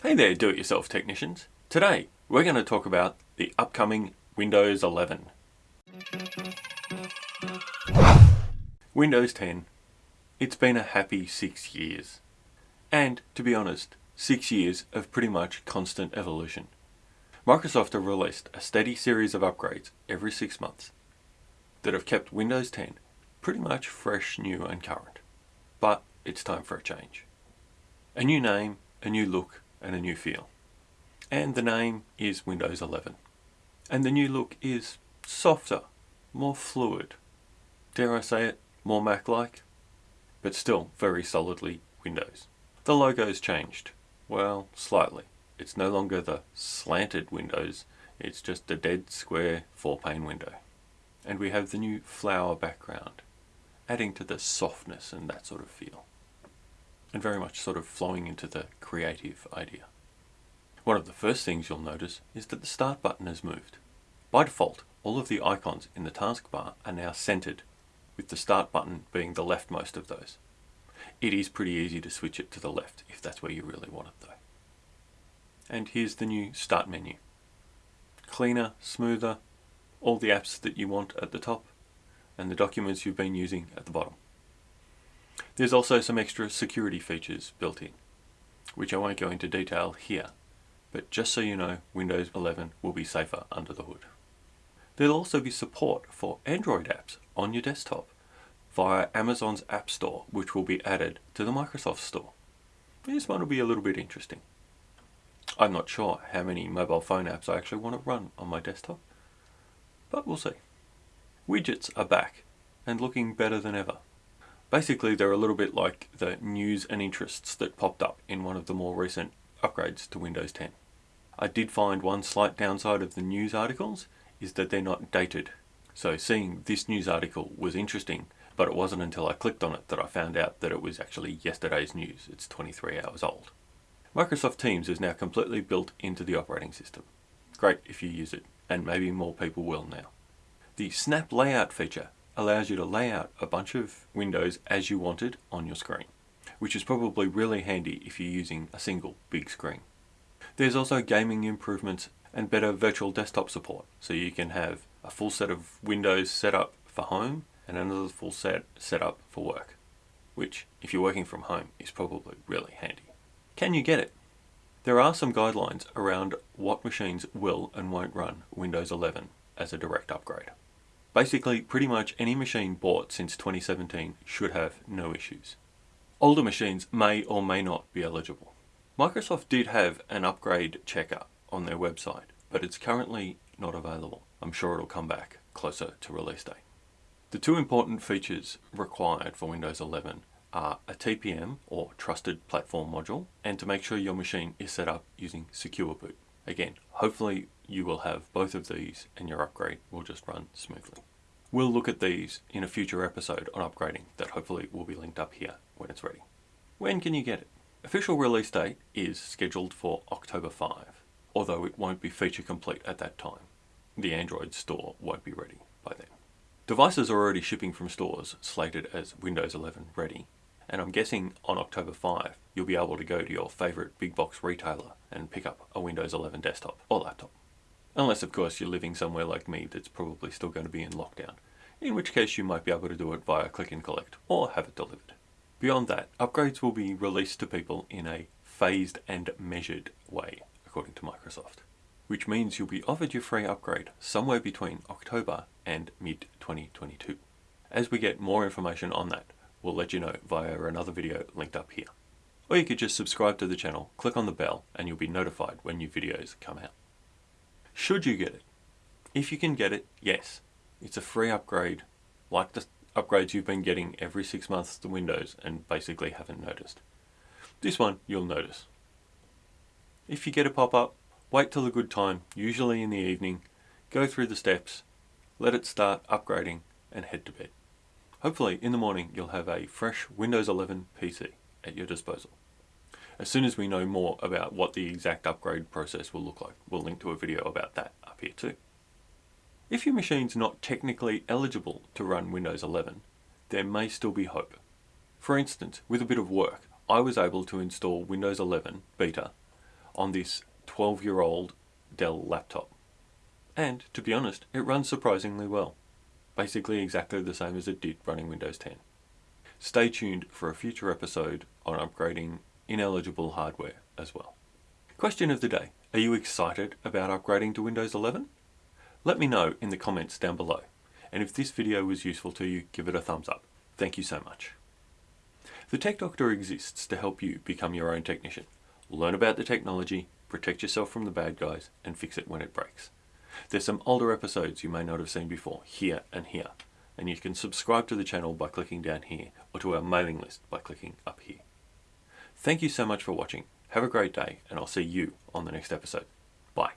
Hey there do-it-yourself technicians. Today we're going to talk about the upcoming Windows 11. Windows 10. It's been a happy six years. And to be honest, six years of pretty much constant evolution. Microsoft have released a steady series of upgrades every six months that have kept Windows 10 pretty much fresh, new and current. But it's time for a change. A new name, a new look and a new feel. And the name is Windows 11. And the new look is softer, more fluid. Dare I say it, more Mac-like? But still very solidly Windows. The logo's changed. Well, slightly. It's no longer the slanted windows, it's just a dead square four-pane window. And we have the new flower background, adding to the softness and that sort of feel and very much sort of flowing into the creative idea. One of the first things you'll notice is that the start button has moved. By default, all of the icons in the taskbar are now centered, with the start button being the leftmost of those. It is pretty easy to switch it to the left if that's where you really want it though. And here's the new start menu. Cleaner, smoother, all the apps that you want at the top, and the documents you've been using at the bottom. There's also some extra security features built in, which I won't go into detail here, but just so you know, Windows 11 will be safer under the hood. There'll also be support for Android apps on your desktop via Amazon's App Store, which will be added to the Microsoft Store. This one will be a little bit interesting. I'm not sure how many mobile phone apps I actually want to run on my desktop, but we'll see. Widgets are back and looking better than ever. Basically, they're a little bit like the news and interests that popped up in one of the more recent upgrades to Windows 10. I did find one slight downside of the news articles is that they're not dated. So seeing this news article was interesting, but it wasn't until I clicked on it that I found out that it was actually yesterday's news. It's 23 hours old. Microsoft Teams is now completely built into the operating system. Great if you use it, and maybe more people will now. The Snap Layout feature allows you to lay out a bunch of windows as you wanted on your screen, which is probably really handy if you're using a single big screen. There's also gaming improvements and better virtual desktop support, so you can have a full set of windows set up for home and another full set set up for work, which, if you're working from home, is probably really handy. Can you get it? There are some guidelines around what machines will and won't run Windows 11 as a direct upgrade. Basically, pretty much any machine bought since 2017 should have no issues. Older machines may or may not be eligible. Microsoft did have an upgrade checker on their website, but it's currently not available. I'm sure it'll come back closer to release date. The two important features required for Windows 11 are a TPM or Trusted Platform Module and to make sure your machine is set up using Secure Boot. Again, hopefully you will have both of these and your upgrade will just run smoothly. We'll look at these in a future episode on upgrading that hopefully will be linked up here when it's ready. When can you get it? Official release date is scheduled for October 5, although it won't be feature complete at that time. The Android store won't be ready by then. Devices are already shipping from stores slated as Windows 11 ready, and I'm guessing on October 5 you'll be able to go to your favourite big box retailer and pick up a Windows 11 desktop or laptop. Unless, of course, you're living somewhere like me that's probably still going to be in lockdown, in which case you might be able to do it via click and collect or have it delivered. Beyond that, upgrades will be released to people in a phased and measured way, according to Microsoft, which means you'll be offered your free upgrade somewhere between October and mid-2022. As we get more information on that, we'll let you know via another video linked up here. Or you could just subscribe to the channel, click on the bell, and you'll be notified when new videos come out. Should you get it? If you can get it, yes. It's a free upgrade, like the upgrades you've been getting every six months to Windows and basically haven't noticed. This one, you'll notice. If you get a pop-up, wait till a good time, usually in the evening, go through the steps, let it start upgrading, and head to bed. Hopefully, in the morning, you'll have a fresh Windows 11 PC at your disposal. As soon as we know more about what the exact upgrade process will look like, we'll link to a video about that up here too. If your machine's not technically eligible to run Windows 11, there may still be hope. For instance, with a bit of work, I was able to install Windows 11 Beta on this 12 year old Dell laptop. And to be honest, it runs surprisingly well. Basically exactly the same as it did running Windows 10. Stay tuned for a future episode on upgrading ineligible hardware as well. Question of the day. Are you excited about upgrading to Windows 11? Let me know in the comments down below. And if this video was useful to you, give it a thumbs up. Thank you so much. The Tech Doctor exists to help you become your own technician. Learn about the technology, protect yourself from the bad guys, and fix it when it breaks. There's some older episodes you may not have seen before, here and here. And you can subscribe to the channel by clicking down here, or to our mailing list by clicking up here. Thank you so much for watching. Have a great day, and I'll see you on the next episode. Bye.